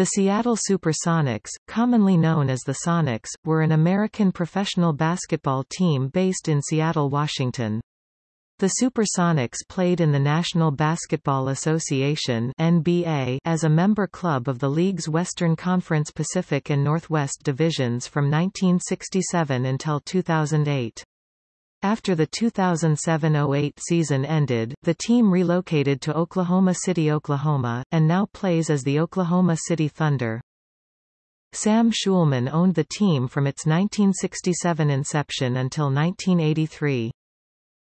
The Seattle Supersonics, commonly known as the Sonics, were an American professional basketball team based in Seattle, Washington. The Supersonics played in the National Basketball Association NBA as a member club of the league's Western Conference Pacific and Northwest divisions from 1967 until 2008. After the 2007–08 season ended, the team relocated to Oklahoma City, Oklahoma, and now plays as the Oklahoma City Thunder. Sam Schulman owned the team from its 1967 inception until 1983.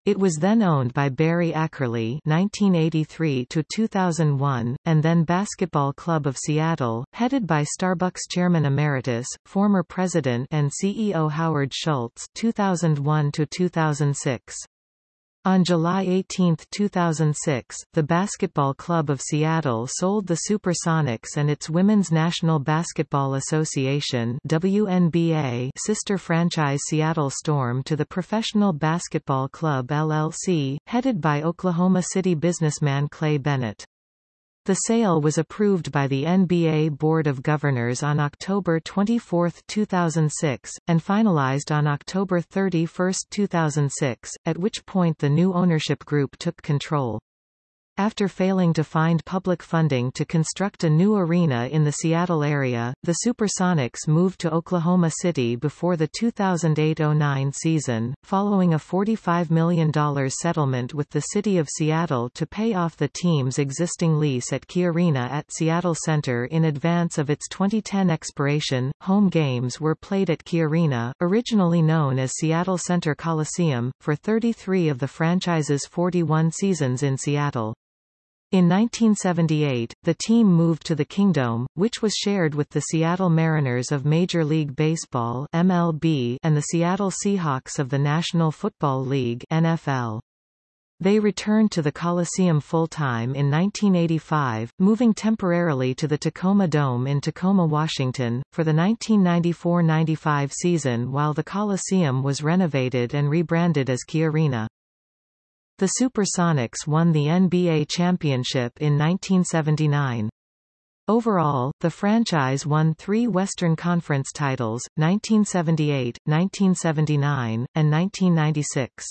It was then owned by Barry Ackerley (1983–2001), and then Basketball Club of Seattle, headed by Starbucks Chairman Emeritus, former President and CEO Howard Schultz (2001–2006). On July 18, 2006, the Basketball Club of Seattle sold the Supersonics and its Women's National Basketball Association WNBA sister franchise Seattle Storm to the Professional Basketball Club LLC, headed by Oklahoma City businessman Clay Bennett. The sale was approved by the NBA Board of Governors on October 24, 2006, and finalized on October 31, 2006, at which point the new ownership group took control. After failing to find public funding to construct a new arena in the Seattle area, the Supersonics moved to Oklahoma City before the 2008–09 season, following a $45 million settlement with the City of Seattle to pay off the team's existing lease at Key Arena at Seattle Center in advance of its 2010 expiration. Home games were played at Key Arena, originally known as Seattle Center Coliseum, for 33 of the franchise's 41 seasons in Seattle. In 1978, the team moved to the Kingdome, which was shared with the Seattle Mariners of Major League Baseball MLB and the Seattle Seahawks of the National Football League NFL. They returned to the Coliseum full-time in 1985, moving temporarily to the Tacoma Dome in Tacoma, Washington, for the 1994–95 season while the Coliseum was renovated and rebranded as Key Arena. The Supersonics won the NBA championship in 1979. Overall, the franchise won three Western Conference titles, 1978, 1979, and 1996.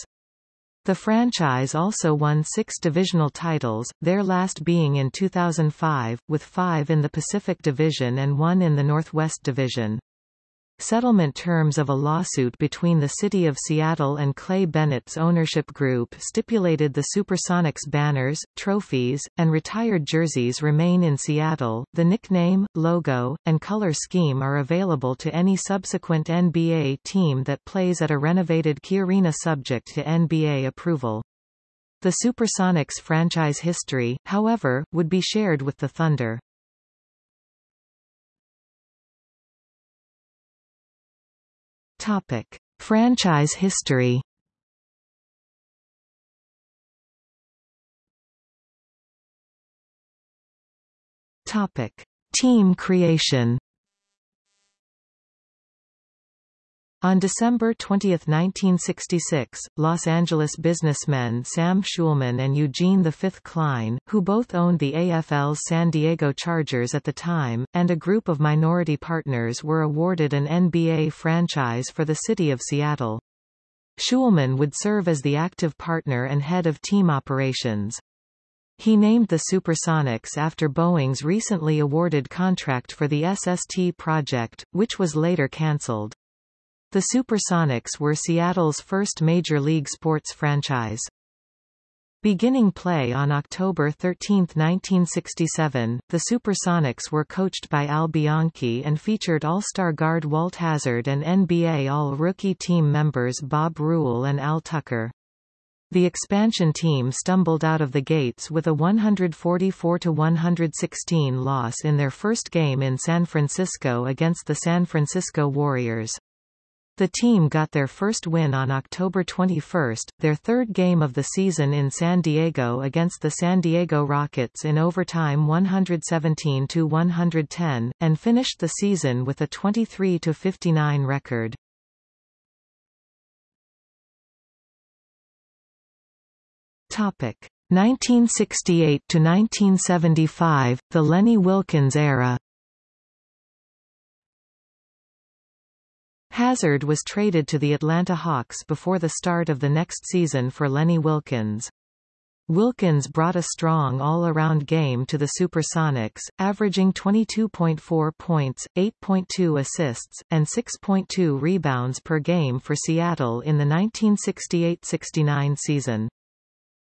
The franchise also won six divisional titles, their last being in 2005, with five in the Pacific Division and one in the Northwest Division. Settlement terms of a lawsuit between the City of Seattle and Clay Bennett's ownership group stipulated the Supersonics banners, trophies, and retired jerseys remain in Seattle. The nickname, logo, and color scheme are available to any subsequent NBA team that plays at a renovated Key Arena subject to NBA approval. The Supersonics franchise history, however, would be shared with the Thunder. Topic: Franchise history. Topic: Team creation. On December 20, 1966, Los Angeles businessmen Sam Schulman and Eugene V. Klein, who both owned the AFL's San Diego Chargers at the time, and a group of minority partners were awarded an NBA franchise for the city of Seattle. Schulman would serve as the active partner and head of team operations. He named the Supersonics after Boeing's recently awarded contract for the SST project, which was later cancelled. The Supersonics were Seattle's first Major League sports franchise. Beginning play on October 13, 1967, the Supersonics were coached by Al Bianchi and featured All-Star guard Walt Hazzard and NBA All-Rookie team members Bob Rule and Al Tucker. The expansion team stumbled out of the gates with a 144-116 loss in their first game in San Francisco against the San Francisco Warriors. The team got their first win on October 21, their third game of the season in San Diego against the San Diego Rockets in overtime 117-110, and finished the season with a 23-59 record. Topic 1968 to 1975, the Lenny Wilkens era. Hazzard was traded to the Atlanta Hawks before the start of the next season for Lenny Wilkens. Wilkens brought a strong all-around game to the Supersonics, averaging 22.4 points, 8.2 assists, and 6.2 rebounds per game for Seattle in the 1968–69 season.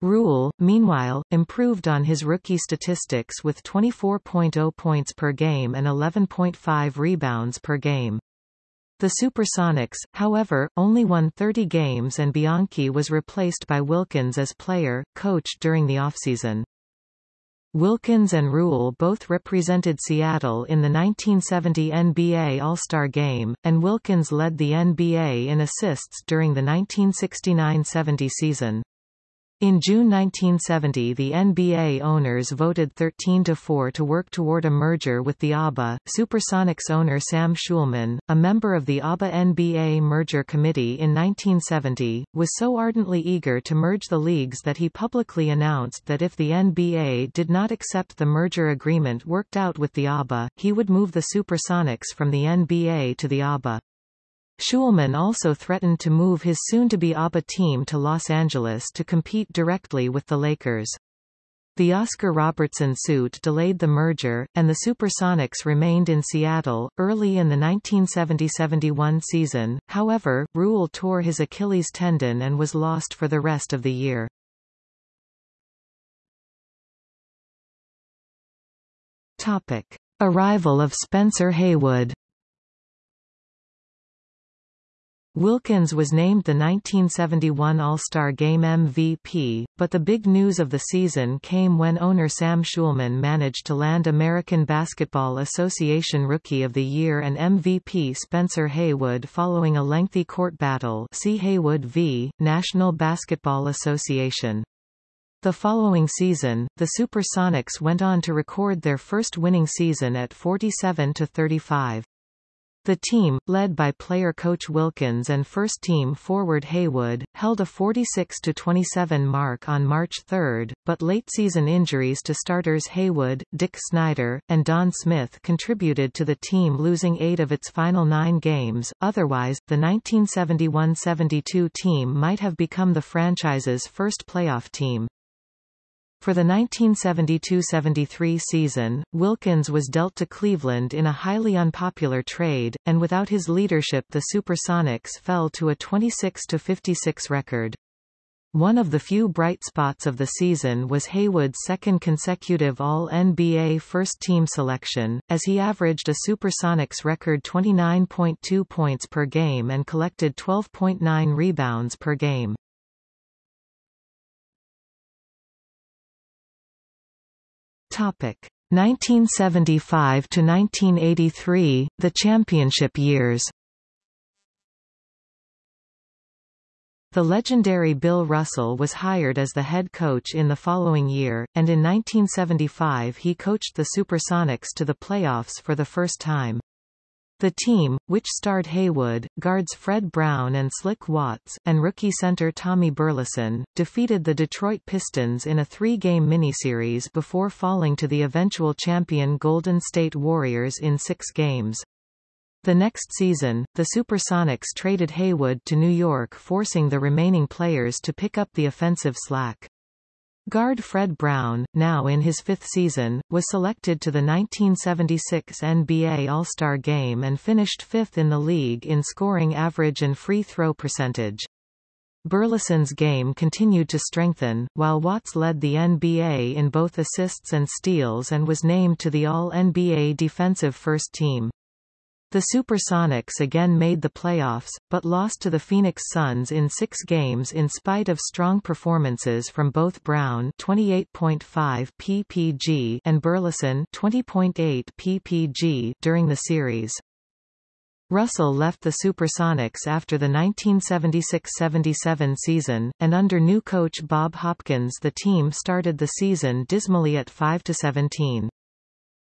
Rule, meanwhile, improved on his rookie statistics with 24.0 points per game and 11.5 rebounds per game. The Supersonics, however, only won 30 games and Bianchi was replaced by Wilkens as player, coach during the offseason. Wilkens and Rule both represented Seattle in the 1970 NBA All-Star Game, and Wilkens led the NBA in assists during the 1969–70 season. In June 1970 the NBA owners voted 13-4 to work toward a merger with the ABA. Supersonics owner Sam Schulman, a member of the ABA-NBA merger committee in 1970, was so ardently eager to merge the leagues that he publicly announced that if the NBA did not accept the merger agreement worked out with the ABA, he would move the Supersonics from the NBA to the ABA. Schulman also threatened to move his soon-to-be ABA team to Los Angeles to compete directly with the Lakers. The Oscar Robertson suit delayed the merger, and the Supersonics remained in Seattle. Early in the 1970-71 season, however, Rule tore his Achilles tendon and was lost for the rest of the year. Topic. Arrival of Spencer Haywood Wilkens was named the 1971 All-Star Game MVP, but the big news of the season came when owner Sam Schulman managed to land American Basketball Association Rookie of the Year and MVP Spencer Haywood following a lengthy court battle see Haywood v. National Basketball Association. The following season, the Supersonics went on to record their first winning season at 47-35. The team, led by player-coach Wilkens and first-team forward Haywood, held a 46-27 mark on March 3, but late-season injuries to starters Haywood, Dick Snyder, and Don Smith contributed to the team losing eight of its final nine games, otherwise, the 1971-72 team might have become the franchise's first playoff team. For the 1972–73 season, Wilkens was dealt to Cleveland in a highly unpopular trade, and without his leadership the Supersonics fell to a 26–56 record. One of the few bright spots of the season was Haywood's second consecutive All-NBA first-team selection, as he averaged a Supersonics record 29.2 points per game and collected 12.9 rebounds per game. Topic 1975 to 1983, the championship years. The legendary Bill Russell was hired as the head coach in the following year, and in 1975 he coached the Supersonics to the playoffs for the first time. The team, which starred Haywood, guards Fred Brown and Slick Watts, and rookie center Tommy Burleson, defeated the Detroit Pistons in a three-game miniseries before falling to the eventual champion Golden State Warriors in six games. The next season, the Supersonics traded Haywood to New York forcing the remaining players to pick up the offensive slack. Guard Fred Brown, now in his fifth season, was selected to the 1976 NBA All-Star Game and finished fifth in the league in scoring average and free throw percentage. Burleson's game continued to strengthen, while Watts led the NBA in both assists and steals and was named to the All-NBA defensive first team. The Supersonics again made the playoffs, but lost to the Phoenix Suns in six games in spite of strong performances from both Brown 28.5 ppg and Burleson 20.8 ppg during the series. Russell left the Supersonics after the 1976–77 season, and under new coach Bob Hopkins the team started the season dismally at 5–17.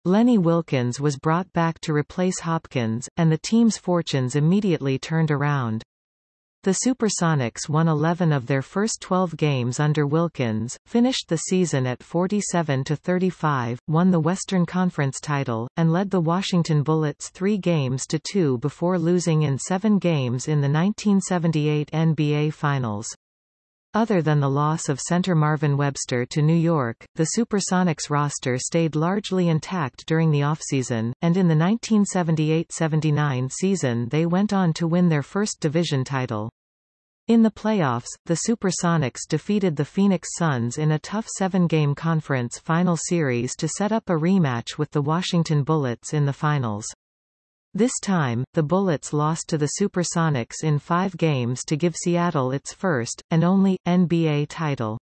Lenny Wilkens was brought back to replace Hopkins, and the team's fortunes immediately turned around. The Supersonics won 11 of their first 12 games under Wilkens, finished the season at 47-35, won the Western Conference title, and led the Washington Bullets three games to two before losing in seven games in the 1978 NBA Finals. Other than the loss of center Marvin Webster to New York, the Supersonics roster stayed largely intact during the offseason, and in the 1978-79 season they went on to win their first division title. In the playoffs, the Supersonics defeated the Phoenix Suns in a tough seven-game conference final series to set up a rematch with the Washington Bullets in the finals. This time, the Bullets lost to the Supersonics in five games to give Seattle its first, and only, NBA title.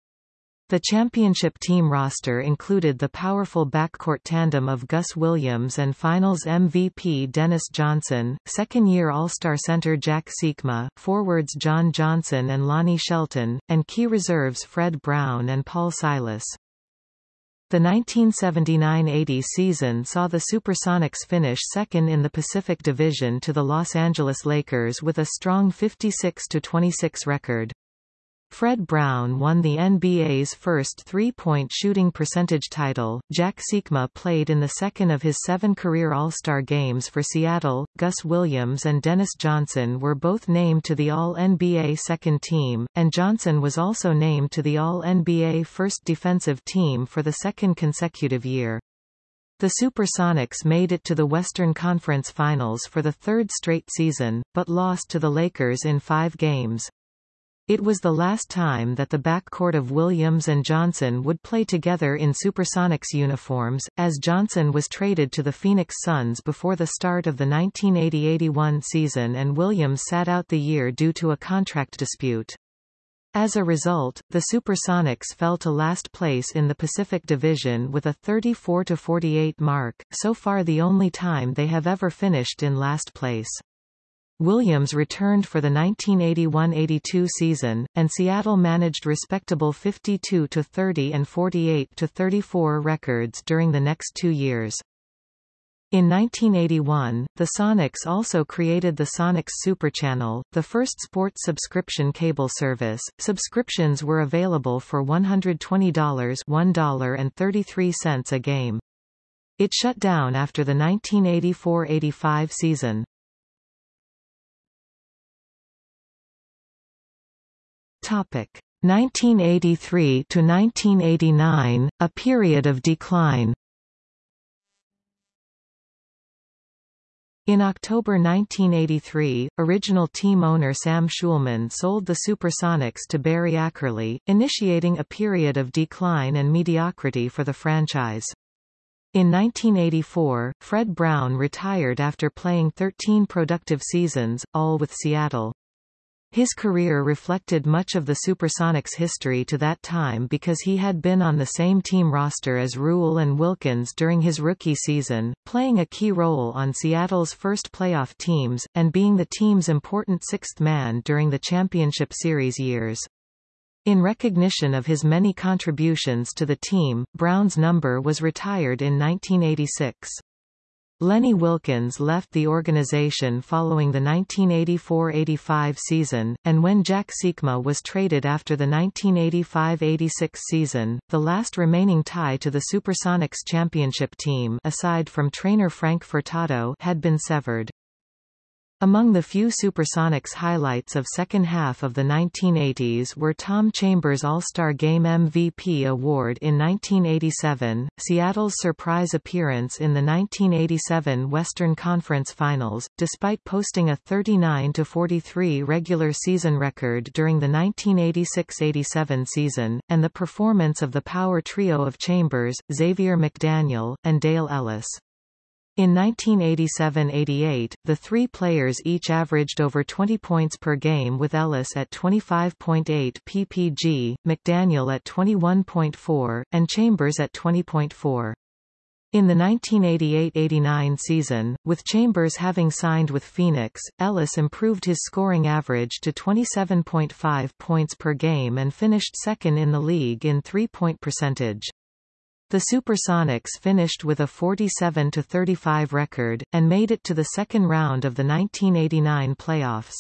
The championship team roster included the powerful backcourt tandem of Gus Williams and Finals MVP Dennis Johnson, second-year All-Star center Jack Sikma, forwards John Johnson and Lonnie Shelton, and key reserves Fred Brown and Paul Silas. The 1979–80 season saw the Supersonics finish second in the Pacific Division to the Los Angeles Lakers with a strong 56–26 record. Fred Brown won the NBA's first three-point shooting percentage title. Jack Sikma played in the second of his seven career All-Star games for Seattle. Gus Williams and Dennis Johnson were both named to the All-NBA second team, and Johnson was also named to the All-NBA first defensive team for the second consecutive year. The Supersonics made it to the Western Conference Finals for the third straight season, but lost to the Lakers in five games. It was the last time that the backcourt of Williams and Johnson would play together in Supersonics uniforms, as Johnson was traded to the Phoenix Suns before the start of the 1980-81 season and Williams sat out the year due to a contract dispute. As a result, the Supersonics fell to last place in the Pacific Division with a 34-48 mark, so far the only time they have ever finished in last place. Williams returned for the 1981–82 season, and Seattle managed respectable 52–30 and 48–34 records during the next two years. In 1981, the Sonics also created the Sonics Super Channel, the first sports subscription cable service. Subscriptions were available for $120 $1.33 a game. It shut down after the 1984–85 season. Topic 1983 to 1989, a period of decline. In October 1983, original team owner Sam Schulman sold the Supersonics to Barry Ackerley, initiating a period of decline and mediocrity for the franchise. In 1984, Fred Brown retired after playing 13 productive seasons, all with Seattle. His career reflected much of the Supersonics' history to that time because he had been on the same team roster as Rule and Wilkens during his rookie season, playing a key role on Seattle's first playoff teams, and being the team's important sixth man during the championship series years. In recognition of his many contributions to the team, Brown's number was retired in 1986. Lenny Wilkens left the organization following the 1984–85 season, and when Jack Sikma was traded after the 1985–86 season, the last remaining tie to the Supersonics championship team aside from trainer Frank Furtado had been severed. Among the few Supersonics highlights of second half of the 1980s were Tom Chambers' All-Star Game MVP award in 1987, Seattle's surprise appearance in the 1987 Western Conference Finals, despite posting a 39-43 regular season record during the 1986-87 season, and the performance of the power trio of Chambers, Xavier McDaniel, and Dale Ellis. In 1987–88, the three players each averaged over 20 points per game with Ellis at 25.8 ppg, McDaniel at 21.4, and Chambers at 20.4. In the 1988–89 season, with Chambers having signed with Phoenix, Ellis improved his scoring average to 27.5 points per game and finished second in the league in three-point percentage. The Supersonics finished with a 47-35 record, and made it to the second round of the 1989 playoffs.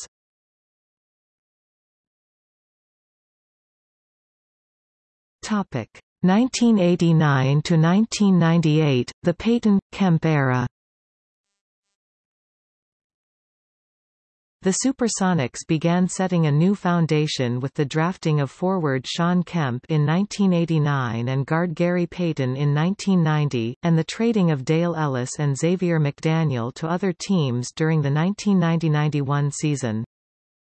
Topic 1989 to 1998, the Payton Kemp era. The Supersonics began setting a new foundation with the drafting of forward Shawn Kemp in 1989 and guard Gary Payton in 1990, and the trading of Dale Ellis and Xavier McDaniel to other teams during the 1990–91 season.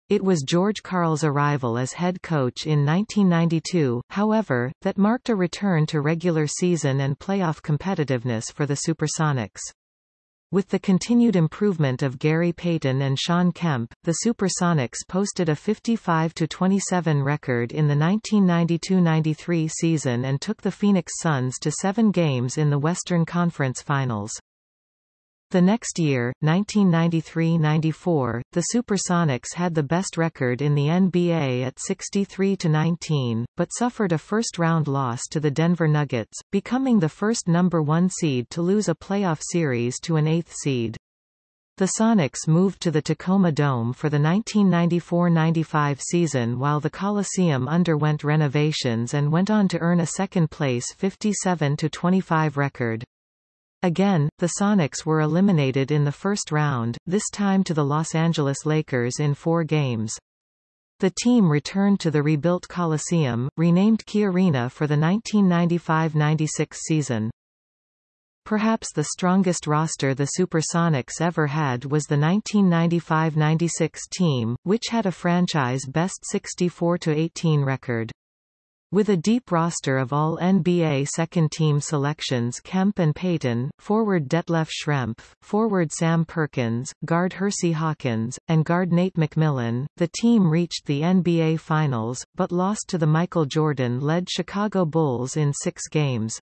It was George Karl's arrival as head coach in 1992, however, that marked a return to regular season and playoff competitiveness for the Supersonics. With the continued improvement of Gary Payton and Shawn Kemp, the Supersonics posted a 55-27 record in the 1992–93 season and took the Phoenix Suns to seven games in the Western Conference Finals. The next year, 1993–94, the Supersonics had the best record in the NBA at 63–19, but suffered a first-round loss to the Denver Nuggets, becoming the first number one seed to lose a playoff series to an eighth seed. The Sonics moved to the Tacoma Dome for the 1994–95 season while the Coliseum underwent renovations and went on to earn a second-place 57–25 record. Again, the Sonics were eliminated in the first round, this time to the Los Angeles Lakers in four games. The team returned to the rebuilt Coliseum, renamed Key Arena for the 1995–96 season. Perhaps the strongest roster the Supersonics ever had was the 1995–96 team, which had a franchise-best 64–18 record. With a deep roster of all NBA second-team selections Kemp and Payton, forward Detlef Schrempf, forward Sam Perkins, guard Hersey Hawkins, and guard Nate McMillan, the team reached the NBA Finals, but lost to the Michael Jordan-led Chicago Bulls in six games.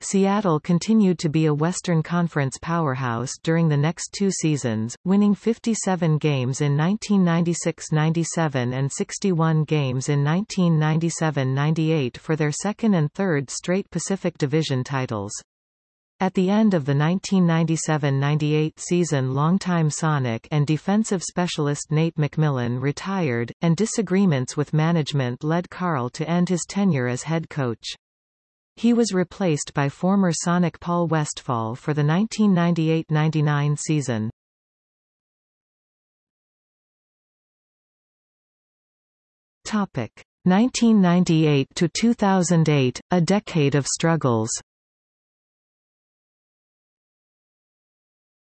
Seattle continued to be a Western Conference powerhouse during the next two seasons, winning 57 games in 1996–97 and 61 games in 1997–98 for their second and third straight Pacific Division titles. At the end of the 1997–98 season longtime Sonic and defensive specialist Nate McMillan retired, and disagreements with management led Karl to end his tenure as head coach. He was replaced by former Sonic Paul Westphal for the 1998–99 season. Topic 1998 to 2008, a decade of struggles.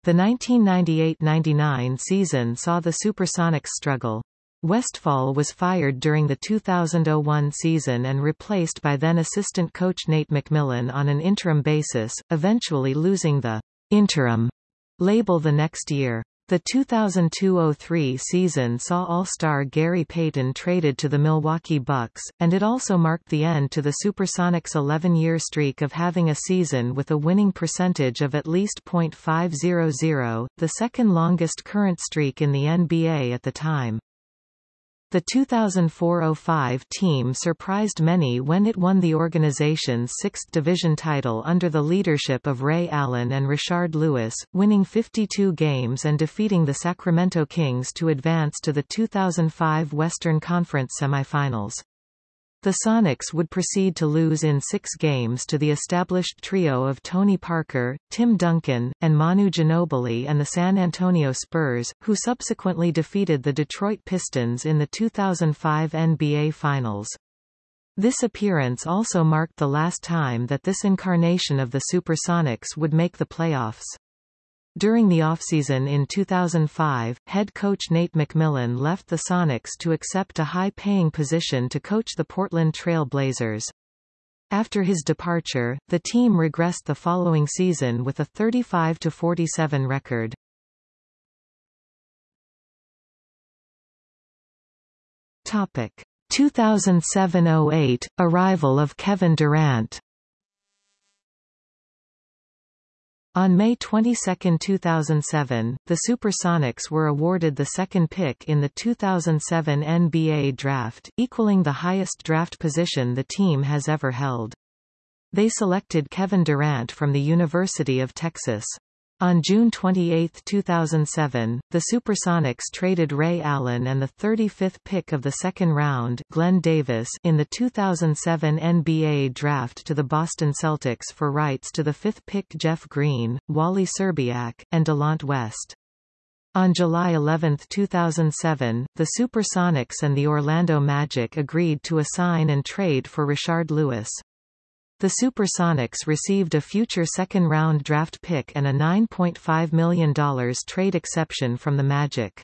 The 1998–99 season saw the Supersonics struggle. Westphal was fired during the 2001 season and replaced by then assistant coach Nate McMillan on an interim basis, eventually losing the interim label the next year. The 2002–03 season saw All-Star Gary Payton traded to the Milwaukee Bucks, and it also marked the end to the Supersonics' 11-year streak of having a season with a winning percentage of at least .500, the second longest current streak in the NBA at the time. The 2004–05 team surprised many when it won the organization's sixth division title under the leadership of Ray Allen and Rashard Lewis, winning 52 games and defeating the Sacramento Kings to advance to the 2005 Western Conference semifinals. The Sonics would proceed to lose in six games to the established trio of Tony Parker, Tim Duncan, and Manu Ginobili and the San Antonio Spurs, who subsequently defeated the Detroit Pistons in the 2005 NBA Finals. This appearance also marked the last time that this incarnation of the Supersonics would make the playoffs. During the offseason in 2005, head coach Nate McMillan left the Sonics to accept a high-paying position to coach the Portland Trail Blazers. After his departure, the team regressed the following season with a 35-47 record. Topic 2007-08, arrival of Kevin Durant On May 22, 2007, the Supersonics were awarded the second pick in the 2007 NBA draft, equaling the highest draft position the team has ever held. They selected Kevin Durant from the University of Texas. On June 28, 2007, the Supersonics traded Ray Allen and the 35th pick of the second round Glen Davis in the 2007 NBA draft to the Boston Celtics for rights to the fifth pick Jeff Green, Wally Szczerbiak, and Delonte West. On July 11, 2007, the Supersonics and the Orlando Magic agreed to assign and trade for Rashard Lewis. The Supersonics received a future second-round draft pick and a $9.5 million trade exception from the Magic.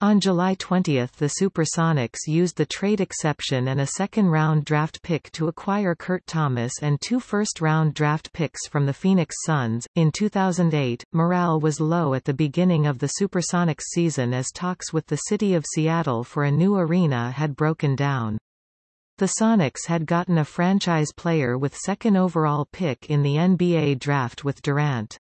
On July 20 the Supersonics used the trade exception and a second-round draft pick to acquire Kurt Thomas and two first-round draft picks from the Phoenix Suns. In 2008, morale was low at the beginning of the Supersonics season as talks with the city of Seattle for a new arena had broken down. The Sonics had gotten a franchise player with second overall pick in the NBA draft with Durant.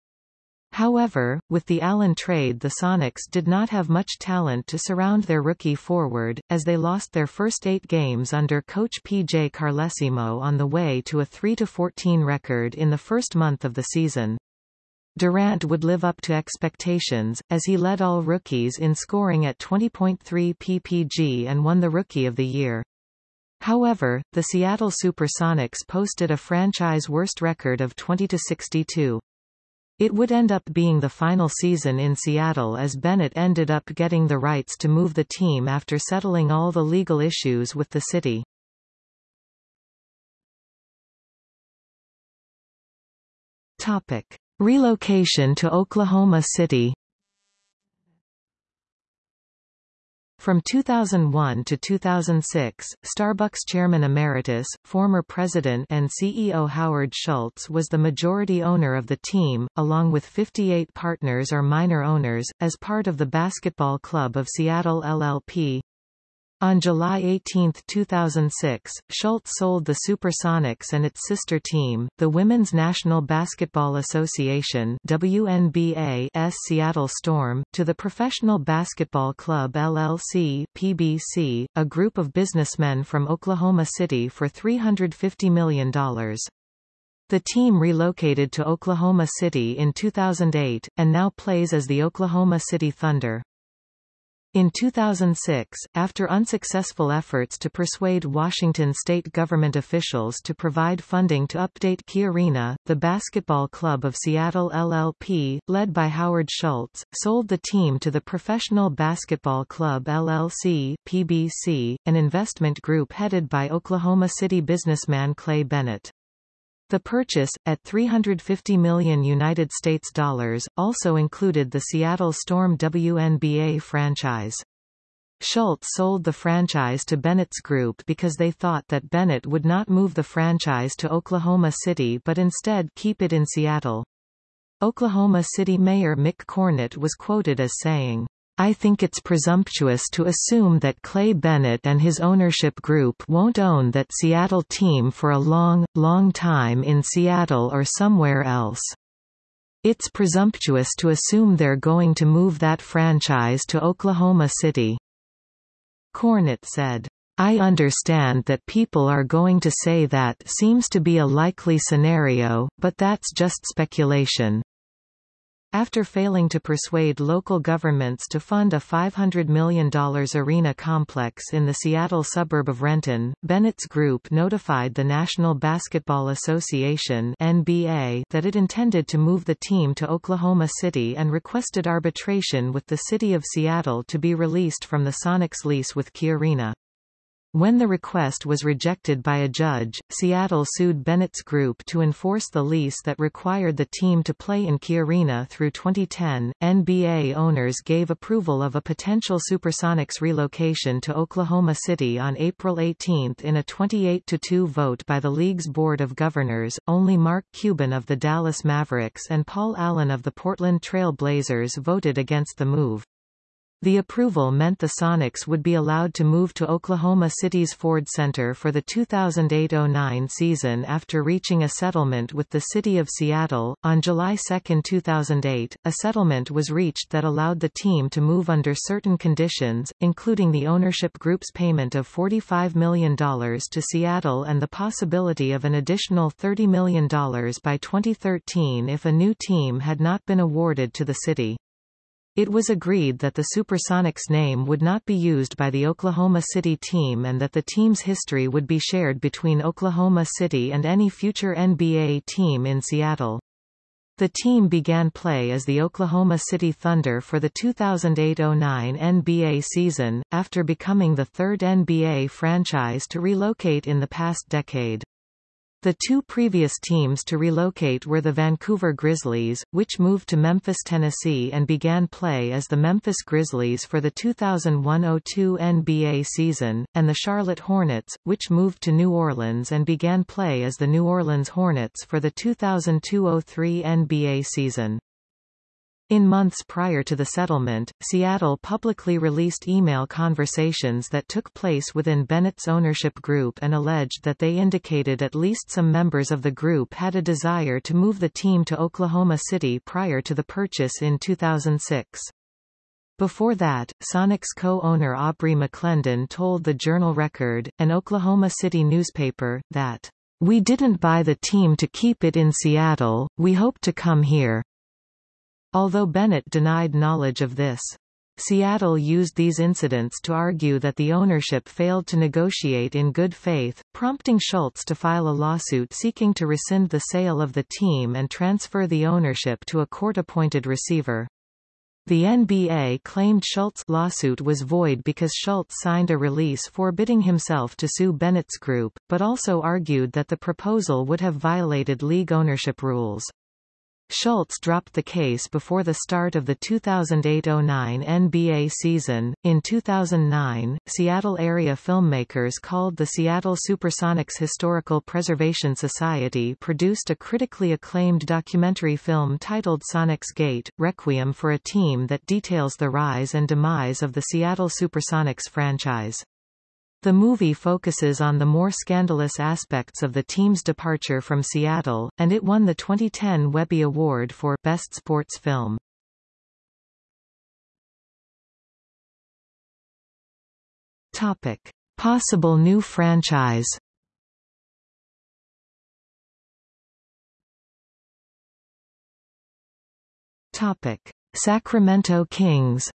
However, with the Allen trade the Sonics did not have much talent to surround their rookie forward, as they lost their first eight games under coach P.J. Carlesimo on the way to a 3-14 record in the first month of the season. Durant would live up to expectations, as he led all rookies in scoring at 20.3 ppg and won the Rookie of the Year. However, the Seattle Supersonics posted a franchise worst record of 20-62. It would end up being the final season in Seattle as Bennett ended up getting the rights to move the team after settling all the legal issues with the city. Topic. Relocation to Oklahoma City From 2001 to 2006, Starbucks chairman emeritus, former president and CEO Howard Schultz was the majority owner of the team, along with 58 partners or minor owners, as part of the Basketball Club of Seattle LLP. On July 18, 2006, Schultz sold the Supersonics and its sister team, the Women's National Basketball Association WNBA's Seattle Storm, to the Professional Basketball Club LLC PBC, a group of businessmen from Oklahoma City for $350 million. The team relocated to Oklahoma City in 2008, and now plays as the Oklahoma City Thunder. In 2006, after unsuccessful efforts to persuade Washington state government officials to provide funding to update Key Arena, the Basketball Club of Seattle LLP, led by Howard Schultz, sold the team to the Professional Basketball Club LLC PBC, an investment group headed by Oklahoma City businessman Clay Bennett. The purchase, at 350 million United States dollars, also included the Seattle Storm WNBA franchise. Schultz sold the franchise to Bennett's Group because they thought that Bennett would not move the franchise to Oklahoma City but instead keep it in Seattle. Oklahoma City Mayor Mick Cornett was quoted as saying, I think it's presumptuous to assume that Clay Bennett and his ownership group won't own that Seattle team for a long, long time in Seattle or somewhere else. It's presumptuous to assume they're going to move that franchise to Oklahoma City. Cornett said. I understand that people are going to say that seems to be a likely scenario, but that's just speculation. After failing to persuade local governments to fund a $500 million arena complex in the Seattle suburb of Renton, Bennett's group notified the National Basketball Association NBA that it intended to move the team to Oklahoma City and requested arbitration with the city of Seattle to be released from the Sonics lease with Key Arena. When the request was rejected by a judge, Seattle sued Bennett's Group to enforce the lease that required the team to play in Key Arena through 2010. NBA owners gave approval of a potential Supersonics relocation to Oklahoma City on April 18 in a 28-2 vote by the league's Board of Governors. Only Mark Cuban of the Dallas Mavericks and Paul Allen of the Portland Trail Blazers voted against the move. The approval meant the Sonics would be allowed to move to Oklahoma City's Ford Center for the 2008-09 season after reaching a settlement with the City of Seattle. On July 2, 2008, a settlement was reached that allowed the team to move under certain conditions, including the ownership group's payment of $45 million to Seattle and the possibility of an additional $30 million by 2013 if a new team had not been awarded to the city. It was agreed that the Supersonics name would not be used by the Oklahoma City team and that the team's history would be shared between Oklahoma City and any future NBA team in Seattle. The team began play as the Oklahoma City Thunder for the 2008-09 NBA season, after becoming the third NBA franchise to relocate in the past decade. The two previous teams to relocate were the Vancouver Grizzlies, which moved to Memphis, Tennessee and began play as the Memphis Grizzlies for the 2001-02 NBA season, and the Charlotte Hornets, which moved to New Orleans and began play as the New Orleans Hornets for the 2002-03 NBA season. In months prior to the settlement, Seattle publicly released email conversations that took place within Bennett's ownership group and alleged that they indicated at least some members of the group had a desire to move the team to Oklahoma City prior to the purchase in 2006. Before that, Sonics co-owner Aubrey McClendon told the Journal Record, an Oklahoma City newspaper, that, "...we didn't buy the team to keep it in Seattle, we hope to come here." Although Bennett denied knowledge of this. Seattle used these incidents to argue that the ownership failed to negotiate in good faith, prompting Schultz to file a lawsuit seeking to rescind the sale of the team and transfer the ownership to a court-appointed receiver. The NBA claimed Schultz's lawsuit was void because Schultz signed a release forbidding himself to sue Bennett's group, but also argued that the proposal would have violated league ownership rules. Schultz dropped the case before the start of the 2008-09 NBA season. In 2009, Seattle area filmmakers called the Seattle Supersonics Historical Preservation Society produced a critically acclaimed documentary film titled Sonics Gate, Requiem for a Team that details the rise and demise of the Seattle Supersonics franchise. The movie focuses on the more scandalous aspects of the team's departure from Seattle, and it won the 2010 Webby Award for Best Sports Film. Topic: Possible new franchise. Topic: Sacramento Kings.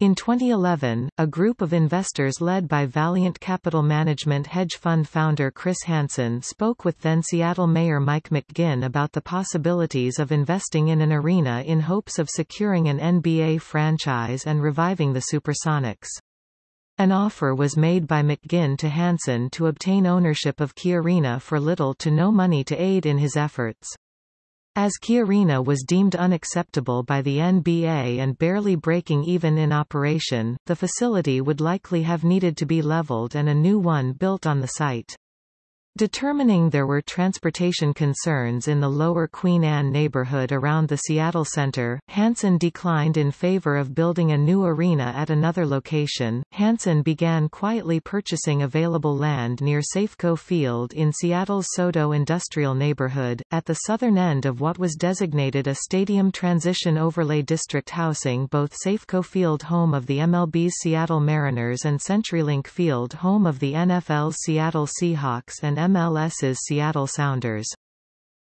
In 2011, a group of investors led by Valiant Capital Management hedge fund founder Chris Hansen spoke with then Seattle Mayor Mike McGinn about the possibilities of investing in an arena in hopes of securing an NBA franchise and reviving the Supersonics. An offer was made by McGinn to Hansen to obtain ownership of Key Arena for little to no money to aid in his efforts. As Key Arena was deemed unacceptable by the NBA and barely breaking even in operation, the facility would likely have needed to be leveled and a new one built on the site. Determining there were transportation concerns in the lower Queen Anne neighborhood around the Seattle Center, Hansen declined in favor of building a new arena at another location. Hansen began quietly purchasing available land near Safeco Field in Seattle's SoDo industrial neighborhood, at the southern end of what was designated a Stadium Transition Overlay District housing both Safeco Field home of the MLB's Seattle Mariners and CenturyLink Field home of the NFL's Seattle Seahawks and MLS's Seattle Sounders.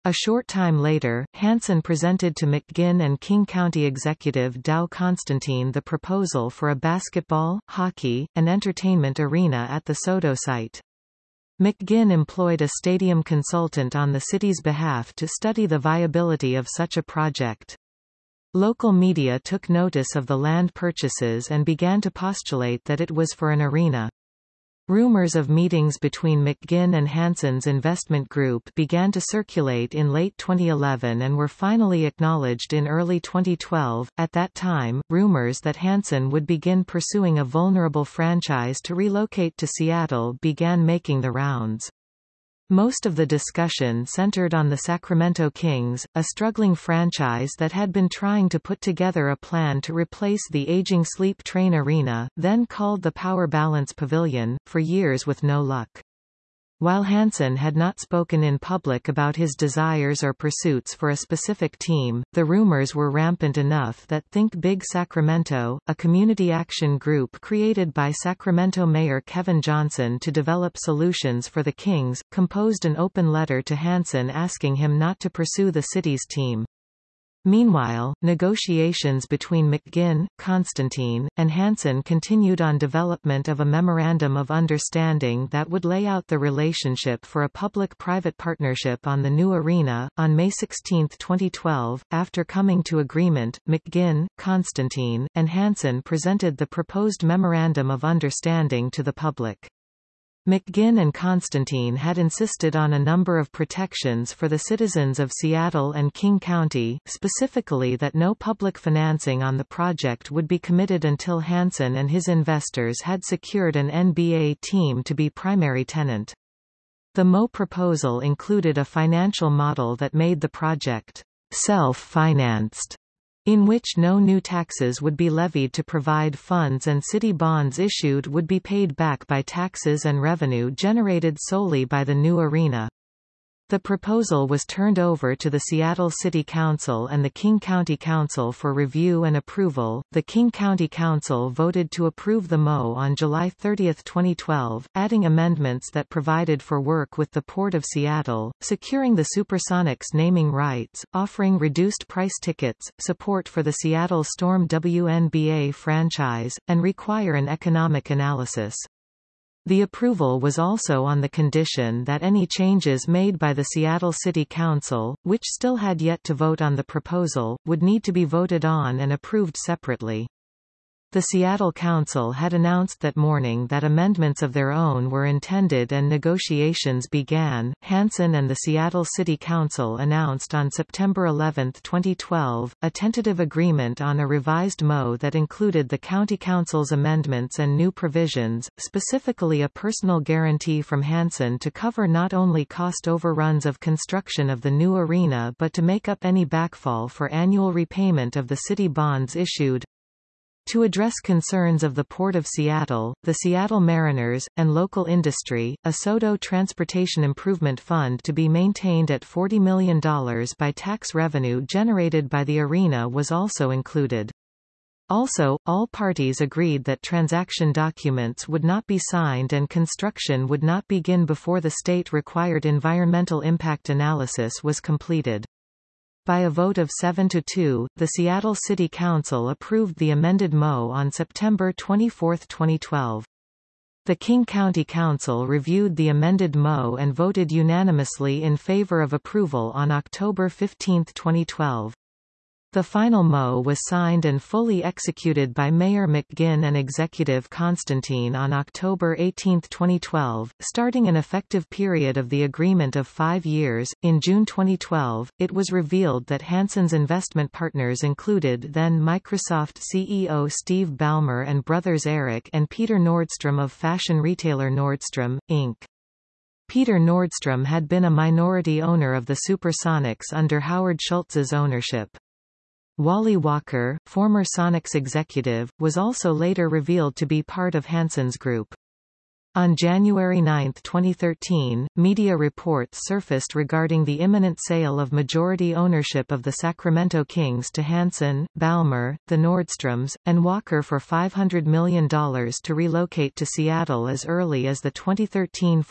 A short time later, Hansen presented to McGinn and King County executive Dow Constantine the proposal for a basketball, hockey, and entertainment arena at the SoDo site. McGinn employed a stadium consultant on the city's behalf to study the viability of such a project. Local media took notice of the land purchases and began to postulate that it was for an arena. Rumors of meetings between McGinn and Hansen's investment group began to circulate in late 2011 and were finally acknowledged in early 2012. At that time, rumors that Hansen would begin pursuing a vulnerable franchise to relocate to Seattle began making the rounds. Most of the discussion centered on the Sacramento Kings, a struggling franchise that had been trying to put together a plan to replace the aging Sleep Train Arena, then called the Power Balance Pavilion, for years with no luck. While Hansen had not spoken in public about his desires or pursuits for a specific team, the rumors were rampant enough that Think Big Sacramento, a community action group created by Sacramento Mayor Kevin Johnson to develop solutions for the Kings, composed an open letter to Hansen asking him not to pursue the city's team. Meanwhile, negotiations between McGinn, Constantine, and Hansen continued on development of a Memorandum of Understanding that would lay out the relationship for a public-private partnership on the new arena. On May 16, 2012, after coming to agreement, McGinn, Constantine, and Hansen presented the proposed Memorandum of Understanding to the public. McGinn and Constantine had insisted on a number of protections for the citizens of Seattle and King County, specifically that no public financing on the project would be committed until Hansen and his investors had secured an NBA team to be primary tenant. The MO proposal included a financial model that made the project self-financed in which no new taxes would be levied to provide funds and city bonds issued would be paid back by taxes and revenue generated solely by the new arena. The proposal was turned over to the Seattle City Council and the King County Council for review and approval. The King County Council voted to approve the MO on July 30, 2012, adding amendments that provided for work with the Port of Seattle, securing the Supersonics naming rights, offering reduced price tickets, support for the Seattle Storm WNBA franchise, and require an economic analysis. The approval was also on the condition that any changes made by the Seattle City Council, which still had yet to vote on the proposal, would need to be voted on and approved separately. The Seattle Council had announced that morning that amendments of their own were intended and negotiations began. Hansen and the Seattle City Council announced on September 11, 2012, a tentative agreement on a revised MO that included the County Council's amendments and new provisions, specifically a personal guarantee from Hansen to cover not only cost overruns of construction of the new arena but to make up any backfall for annual repayment of the city bonds issued. To address concerns of the Port of Seattle, the Seattle Mariners, and local industry, a SODO Transportation Improvement Fund to be maintained at $40 million by tax revenue generated by the arena was also included. Also, all parties agreed that transaction documents would not be signed and construction would not begin before the state-required environmental impact analysis was completed. By a vote of 7 to 2, the Seattle City Council approved the amended MO on September 24, 2012. The King County Council reviewed the amended MO and voted unanimously in favor of approval on October 15, 2012. The final MO was signed and fully executed by Mayor McGinn and Executive Constantine on October 18, 2012, starting an effective period of the agreement of five years. In June 2012, it was revealed that Hansen's investment partners included then Microsoft CEO Steve Ballmer and brothers Eric and Peter Nordstrom of fashion retailer Nordstrom, Inc. Peter Nordstrom had been a minority owner of the Supersonics under Howard Schultz's ownership. Wally Walker, former Sonics executive, was also later revealed to be part of Hansen's group. On January 9, 2013, media reports surfaced regarding the imminent sale of majority ownership of the Sacramento Kings to Hansen, Ballmer, the Nordstroms, and Walker for $500 million to relocate to Seattle as early as the 2013-14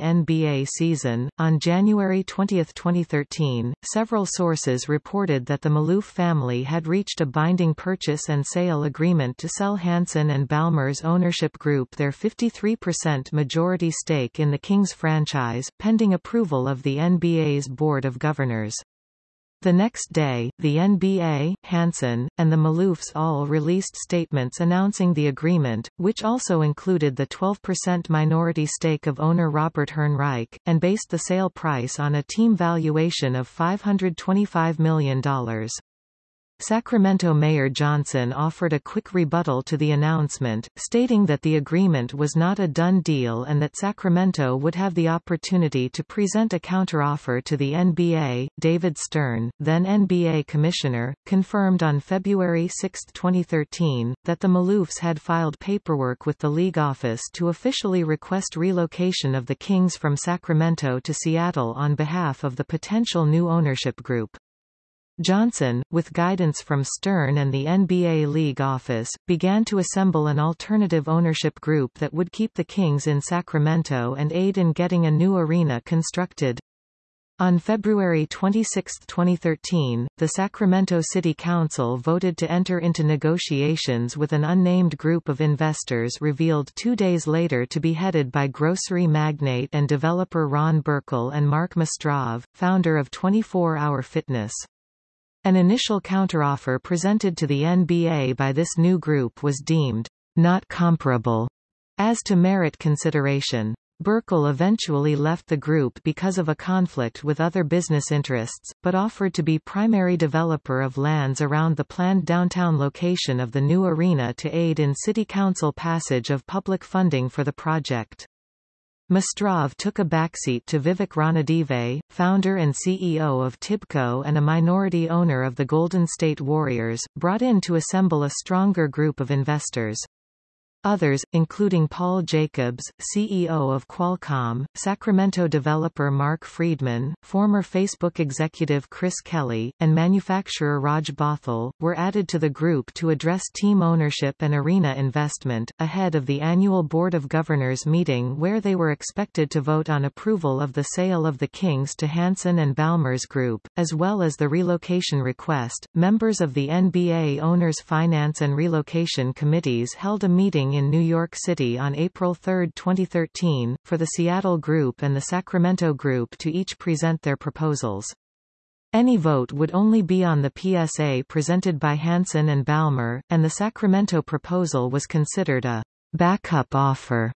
NBA season. On January 20, 2013, several sources reported that the Maloof family had reached a binding purchase and sale agreement to sell Hansen and Ballmer's ownership group their 53% percent majority stake in the Kings franchise, pending approval of the NBA's Board of Governors. The next day, the NBA, Hansen, and the Maloofs all released statements announcing the agreement, which also included the 12% minority stake of owner Robert Hernreich, and based the sale price on a team valuation of $525 million. Sacramento Mayor Johnson offered a quick rebuttal to the announcement, stating that the agreement was not a done deal and that Sacramento would have the opportunity to present a counteroffer to the NBA. David Stern, then NBA Commissioner, confirmed on February 6, 2013, that the Maloofs had filed paperwork with the league office to officially request relocation of the Kings from Sacramento to Seattle on behalf of the potential new ownership group. Johnson, with guidance from Stern and the NBA League office, began to assemble an alternative ownership group that would keep the Kings in Sacramento and aid in getting a new arena constructed. On February 26, 2013, the Sacramento City Council voted to enter into negotiations with an unnamed group of investors revealed two days later to be headed by grocery magnate and developer Ron Burkle and Mark Mastrov, founder of 24 Hour Fitness. An initial counteroffer presented to the NBA by this new group was deemed not comparable as to merit consideration. Burkle eventually left the group because of a conflict with other business interests, but offered to be primary developer of lands around the planned downtown location of the new arena to aid in city council passage of public funding for the project. Mastrov took a backseat to Vivek Ranadive, founder and CEO of Tibco and a minority owner of the Golden State Warriors, brought in to assemble a stronger group of investors. Others, including Paul Jacobs, CEO of Qualcomm, Sacramento developer Mark Friedman, former Facebook executive Chris Kelly, and manufacturer Raj Bhathal, were added to the group to address team ownership and arena investment, ahead of the annual Board of Governors meeting where they were expected to vote on approval of the sale of the Kings to Hansen and Ballmers Group, as well as the relocation request. Members of the NBA Owners Finance and Relocation Committees held a meeting in New York City on April 3, 2013, for the Seattle Group and the Sacramento Group to each present their proposals. Any vote would only be on the PSA presented by Hansen and Ballmer, and the Sacramento proposal was considered a backup offer.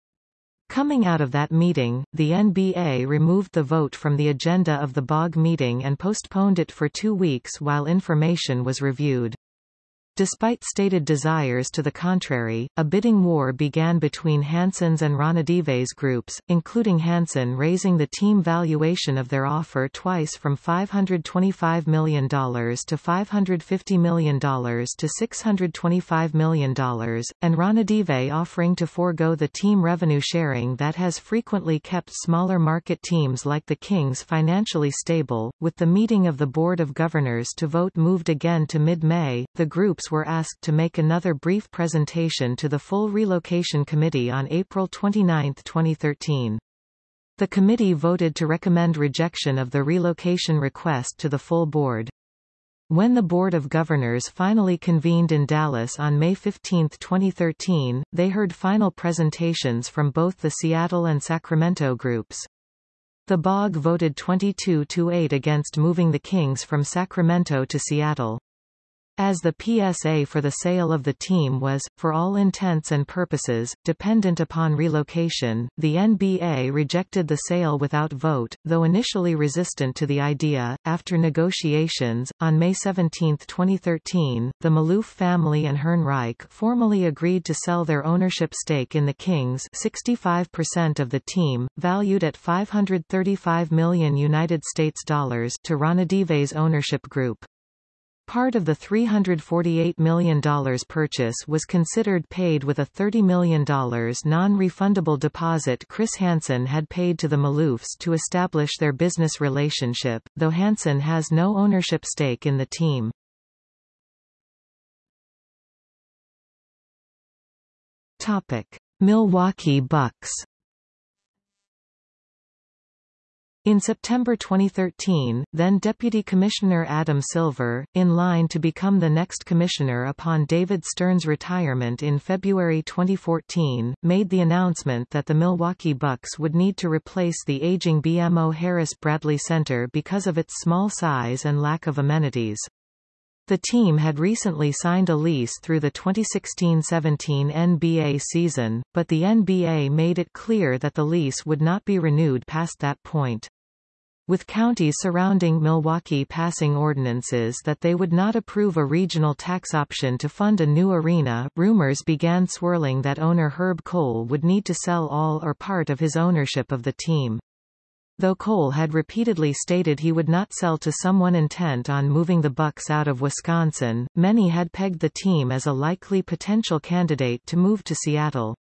Coming out of that meeting, the NBA removed the vote from the agenda of the BOG meeting and postponed it for two weeks while information was reviewed. Despite stated desires to the contrary, a bidding war began between Hansen's and Ranadive's groups, including Hansen raising the team valuation of their offer twice from $525 million to $550 million to $625 million, and Ranadive offering to forego the team revenue sharing that has frequently kept smaller market teams like the Kings financially stable. With the meeting of the Board of Governors to vote moved again to mid-May, the groups groups were asked to make another brief presentation to the full Relocation Committee on April 29, 2013. The committee voted to recommend rejection of the relocation request to the full board. When the Board of Governors finally convened in Dallas on May 15, 2013, they heard final presentations from both the Seattle and Sacramento groups. The BOG voted 22-8 against moving the Kings from Sacramento to Seattle. As the PSA for the sale of the team was, for all intents and purposes, dependent upon relocation, the NBA rejected the sale without vote, though initially resistant to the idea. After negotiations, on May 17, 2013, the Maloof family and Hernreich formally agreed to sell their ownership stake in the Kings 65% of the team, valued at 535 million United States dollars to Ranadive's ownership group. Part of the $348 million purchase was considered paid with a $30 million non-refundable deposit Chris Hansen had paid to the Maloofs to establish their business relationship, though Hansen has no ownership stake in the team. Milwaukee Bucks In September 2013, then Deputy Commissioner Adam Silver, in line to become the next commissioner upon David Stern's retirement in February 2014, made the announcement that the Milwaukee Bucks would need to replace the aging BMO Harris Bradley Center because of its small size and lack of amenities. The team had recently signed a lease through the 2016-17 NBA season, but the NBA made it clear that the lease would not be renewed past that point. With counties surrounding Milwaukee passing ordinances that they would not approve a regional tax option to fund a new arena, rumors began swirling that owner Herb Kohl would need to sell all or part of his ownership of the team. Though Kohl had repeatedly stated he would not sell to someone intent on moving the Bucks out of Wisconsin, many had pegged the team as a likely potential candidate to move to Seattle.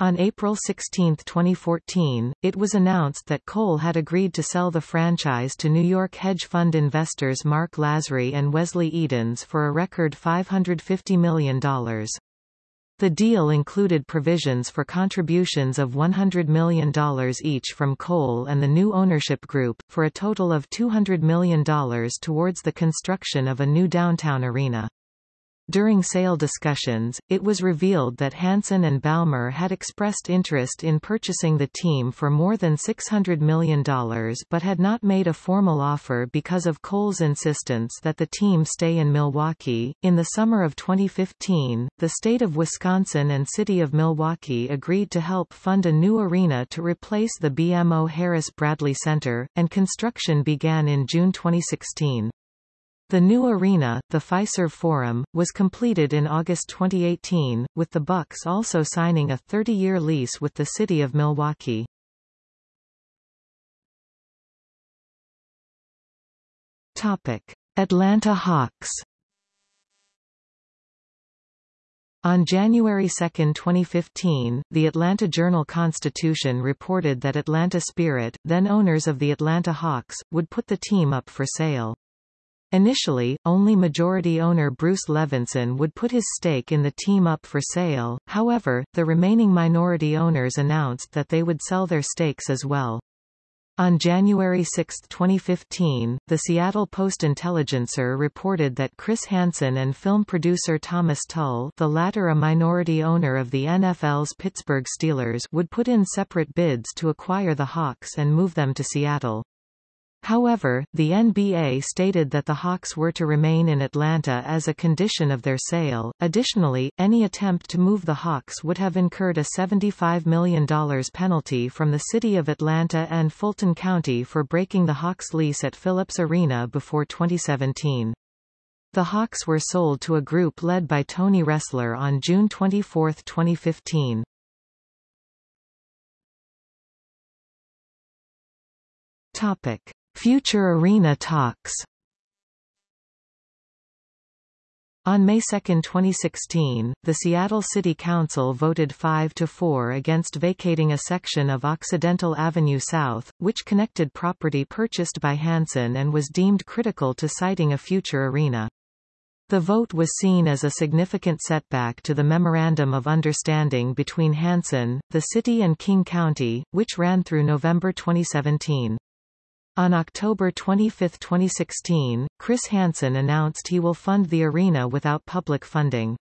On April 16, 2014, it was announced that Kohl had agreed to sell the franchise to New York hedge fund investors Mark Lasry and Wesley Edens for a record $550 million. The deal included provisions for contributions of $100 million each from Kohl and the new ownership group, for a total of $200 million towards the construction of a new downtown arena. During sale discussions, it was revealed that Hansen and Ballmer had expressed interest in purchasing the team for more than $600 million but had not made a formal offer because of Kohl's insistence that the team stay in Milwaukee. In the summer of 2015, the state of Wisconsin and city of Milwaukee agreed to help fund a new arena to replace the BMO Harris Bradley Center, and construction began in June 2016. The new arena, the Fiserv Forum, was completed in August 2018, with the Bucks also signing a 30-year lease with the city of Milwaukee. Topic: Atlanta Hawks. On January 2, 2015, the Atlanta Journal-Constitution reported that Atlanta Spirit, then owners of the Atlanta Hawks, would put the team up for sale. Initially, only majority owner Bruce Levenson would put his stake in the team up for sale, however, the remaining minority owners announced that they would sell their stakes as well. On January 6, 2015, the Seattle Post-Intelligencer reported that Chris Hansen and film producer Thomas Tull the latter a minority owner of the NFL's Pittsburgh Steelers would put in separate bids to acquire the Hawks and move them to Seattle. However, the NBA stated that the Hawks were to remain in Atlanta as a condition of their sale. Additionally, any attempt to move the Hawks would have incurred a $75 million penalty from the City of Atlanta and Fulton County for breaking the Hawks lease at Philips Arena before 2017. The Hawks were sold to a group led by Tony Ressler on June 24, 2015. Topic. Future arena talks On May 2, 2016, the Seattle City Council voted 5 to 4 against vacating a section of Occidental Avenue South, which connected property purchased by Hansen and was deemed critical to siting a future arena. The vote was seen as a significant setback to the Memorandum of Understanding between Hansen, the city and King County, which ran through November 2017. On October 25, 2016, Chris Hansen announced he will fund the arena without public funding.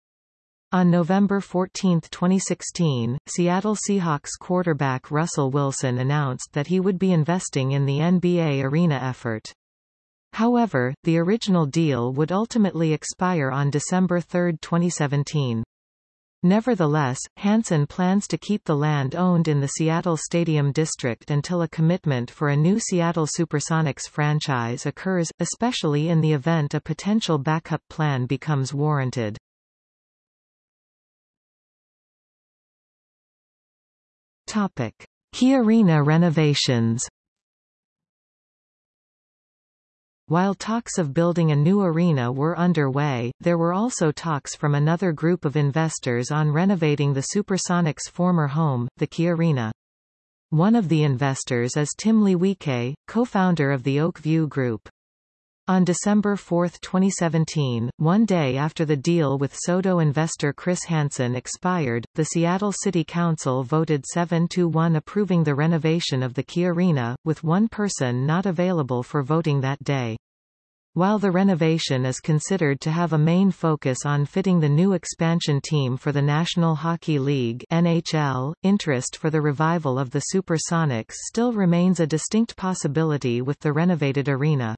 On November 14, 2016, Seattle Seahawks quarterback Russell Wilson announced that he would be investing in the NBA arena effort. However, the original deal would ultimately expire on December 3, 2017. Nevertheless, Hansen plans to keep the land owned in the Seattle Stadium District until a commitment for a new Seattle Supersonics franchise occurs, especially in the event a potential backup plan becomes warranted. Topic. Key Arena renovations While talks of building a new arena were underway, there were also talks from another group of investors on renovating the Supersonics' former home, the Key Arena. One of the investors is Tim Leiweke, co-founder of the Oak View Group. On December 4, 2017, one day after the deal with SoDo investor Chris Hansen expired, the Seattle City Council voted 7-1 approving the renovation of the Key Arena, with one person not available for voting that day. While the renovation is considered to have a main focus on fitting the new expansion team for the National Hockey League NHL, interest for the revival of the Supersonics still remains a distinct possibility with the renovated arena.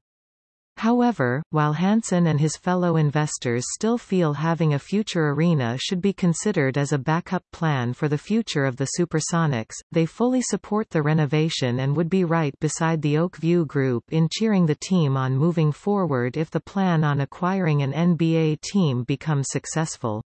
However, while Hansen and his fellow investors still feel having a future arena should be considered as a backup plan for the future of the Supersonics, they fully support the renovation and would be right beside the Oak View Group in cheering the team on moving forward if the plan on acquiring an NBA team becomes successful.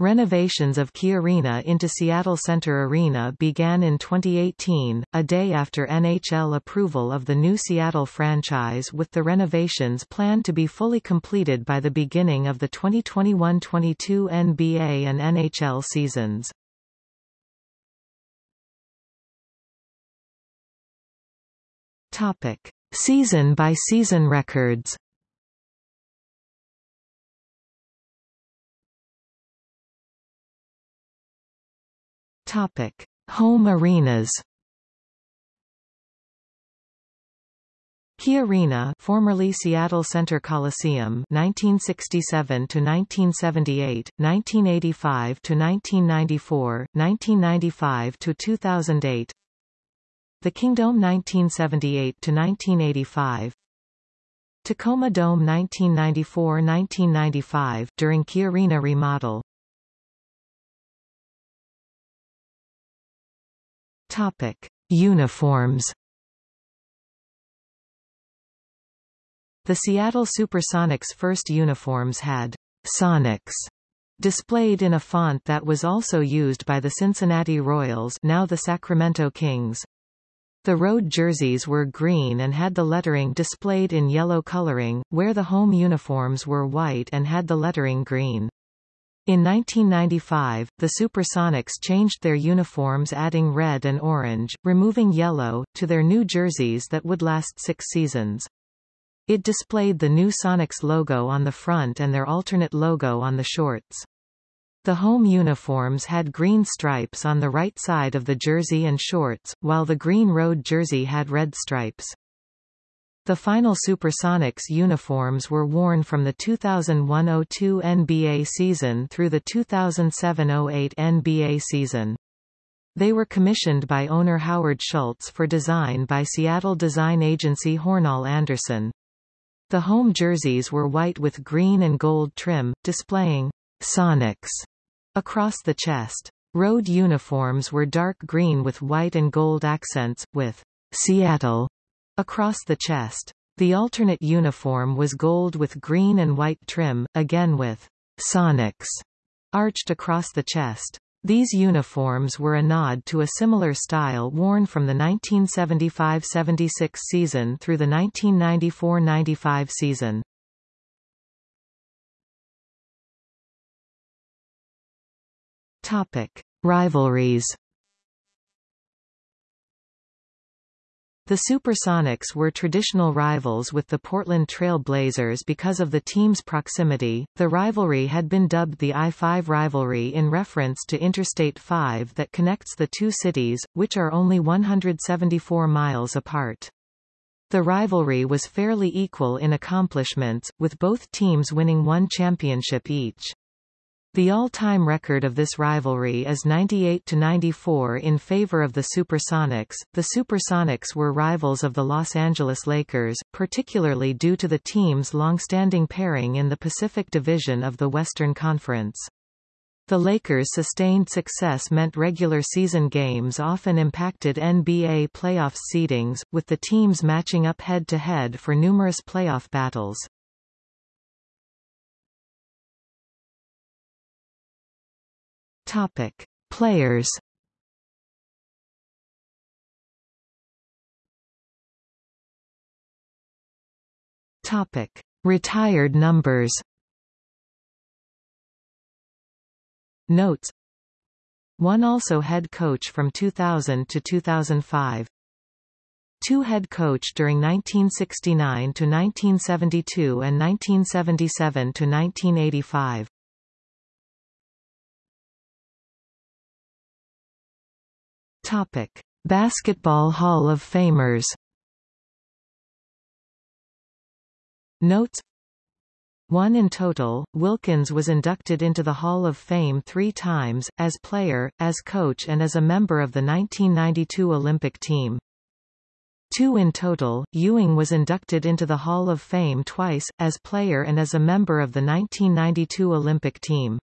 Renovations of Key Arena into Seattle Center Arena began in 2018, a day after NHL approval of the new Seattle franchise with the renovations planned to be fully completed by the beginning of the 2021-22 NBA and NHL seasons. Topic: Season by season records. Topic: Home arenas. Key Arena, formerly Seattle Center Coliseum, 1967 to 1978, 1985 to 1994, 1995 to 2008. The Kingdome 1978 to 1985. Tacoma Dome 1994-1995 during Key Arena remodel. Topic: Uniforms. The Seattle Supersonics' first uniforms had Sonics displayed in a font that was also used by the Cincinnati Royals now the Sacramento Kings. The road jerseys were green and had the lettering displayed in yellow coloring, where the home uniforms were white and had the lettering green. In 1995, the Supersonics changed their uniforms adding red and orange, removing yellow, to their new jerseys that would last six seasons. It displayed the new Sonics logo on the front and their alternate logo on the shorts. The home uniforms had green stripes on the right side of the jersey and shorts, while the green road jersey had red stripes. The final Supersonics uniforms were worn from the 2001-02 NBA season through the 2007-08 NBA season. They were commissioned by owner Howard Schultz for design by Seattle design agency Hornall Anderson. The home jerseys were white with green and gold trim, displaying Sonics across the chest. Road uniforms were dark green with white and gold accents, with Seattle across the chest. The alternate uniform was gold with green and white trim, again with Sonics arched across the chest. These uniforms were a nod to a similar style worn from the 1975-76 season through the 1994-95 season. Topic: Rivalries The Supersonics were traditional rivals with the Portland Trail Blazers because of the team's proximity. The rivalry had been dubbed the I-5 rivalry in reference to Interstate 5 that connects the two cities, which are only 174 miles apart. The rivalry was fairly equal in accomplishments, with both teams winning one championship each. The all-time record of this rivalry is 98-94 in favor of the Supersonics. The Supersonics were rivals of the Los Angeles Lakers, particularly due to the team's long-standing pairing in the Pacific Division of the Western Conference. The Lakers' sustained success meant regular season games often impacted NBA playoff seedings, with the teams matching up head-to-head -head for numerous playoff battles. Topic: Players. Topic: Retired numbers. Notes. One also head coach from 2000 to 2005. Two head coach during 1969 to 1972 and 1977 to 1985. Topic: Basketball Hall of Famers. Notes one in total, Wilkens was inducted into the Hall of Fame three times, as player, as coach and as a member of the 1992 Olympic team. Two in total, Ewing was inducted into the Hall of Fame twice, as player and as a member of the 1992 Olympic team.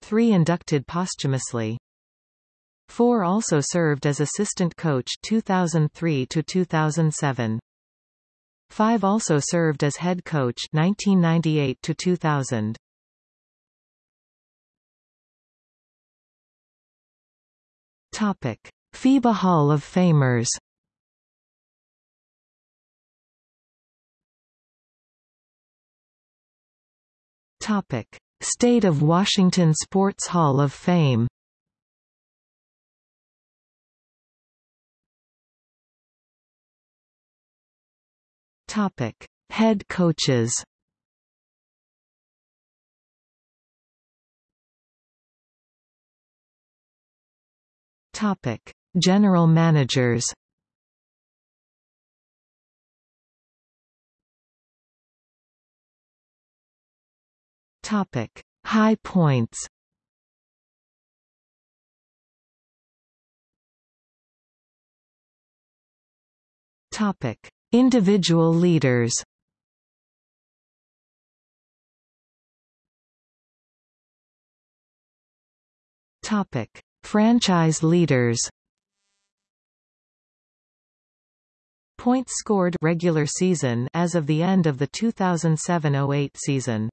Three inducted posthumously. Four also served as assistant coach 2003 to 2007. Five also served as head coach 1998 to 2000. Topic: FIBA Hall of Famers. Topic: State of Washington Sports Hall of Fame. Topic: Head coaches. Topic: General managers. Topic: High points. Topic: Individual leaders. Topic: Franchise leaders. Points scored regular season as of the end of the 2007-08 season.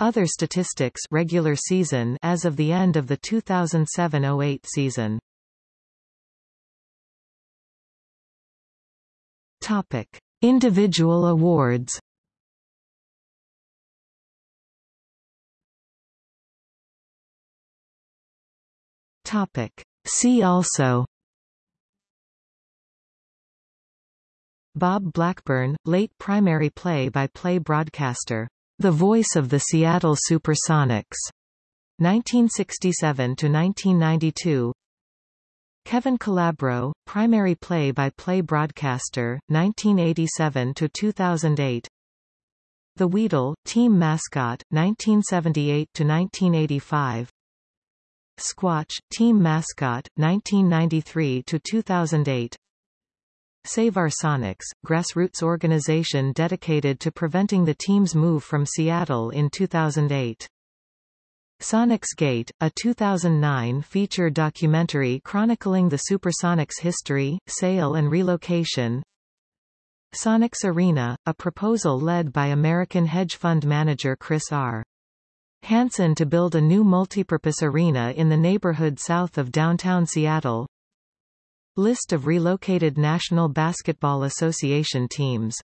Other statistics regular season as of the end of the 2007-08 season. Topic: Individual awards. Topic: See also Bob Blackburn, late primary play-by-play -play broadcaster the voice of the Seattle Supersonics. 1967 to 1992. Kevin Calabro, primary play-by-play -play broadcaster, 1987 to 2008. The Wheedle, team mascot, 1978 to 1985. Squatch, team mascot, 1993 to 2008. Save Our Sonics, grassroots organization dedicated to preventing the team's move from Seattle in 2008. Sonics Gate, a 2009 feature documentary chronicling the Supersonics history, sale and relocation. Sonics Arena, a proposal led by American hedge fund manager Chris R. Hansen to build a new multipurpose arena in the neighborhood south of downtown Seattle. List of relocated National Basketball Association teams